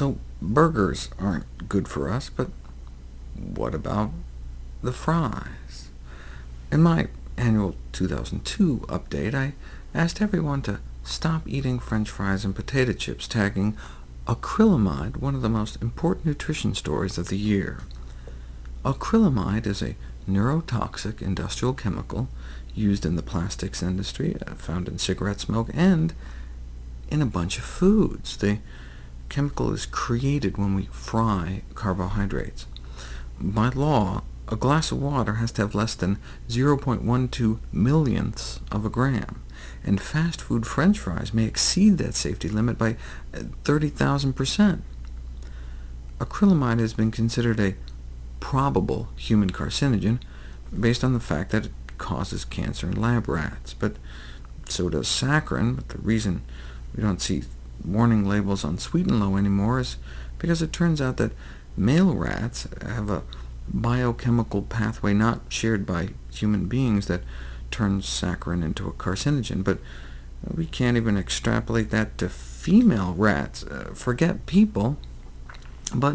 So burgers aren't good for us, but what about the fries? In my annual 2002 update, I asked everyone to stop eating french fries and potato chips, tagging acrylamide one of the most important nutrition stories of the year. Acrylamide is a neurotoxic industrial chemical used in the plastics industry, uh, found in cigarette smoke, and in a bunch of foods. The chemical is created when we fry carbohydrates. By law, a glass of water has to have less than 0.12 millionths of a gram, and fast food french fries may exceed that safety limit by uh, 30,000%. Acrylamide has been considered a probable human carcinogen, based on the fact that it causes cancer in lab rats, but so does saccharin. But the reason we don't see warning labels on Sweet and Low anymore is because it turns out that male rats have a biochemical pathway not shared by human beings that turns saccharin into a carcinogen, but we can't even extrapolate that to female rats. Uh, forget people. But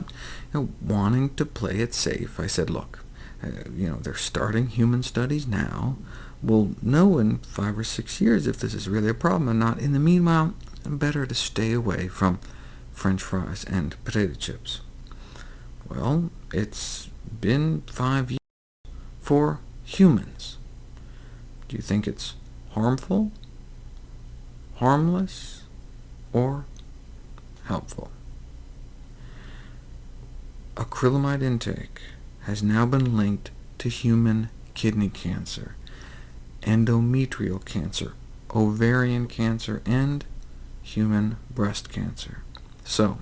you know, wanting to play it safe, I said, look, uh, you know, they're starting human studies now. We'll know in five or six years if this is really a problem or not. In the meanwhile, better to stay away from french fries and potato chips. Well, it's been five years for humans. Do you think it's harmful, harmless, or helpful? Acrylamide intake has now been linked to human kidney cancer, endometrial cancer, ovarian cancer, and human breast cancer. So,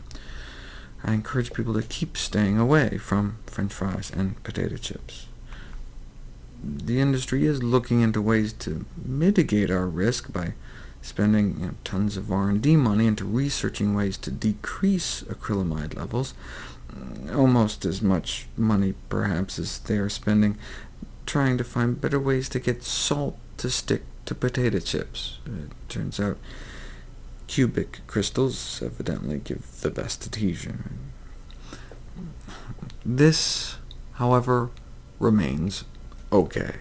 I encourage people to keep staying away from french fries and potato chips. The industry is looking into ways to mitigate our risk by spending you know, tons of R&D money into researching ways to decrease acrylamide levels, mm, almost as much money, perhaps, as they are spending trying to find better ways to get salt to stick to potato chips. It turns out cubic crystals evidently give the best adhesion. This, however, remains okay.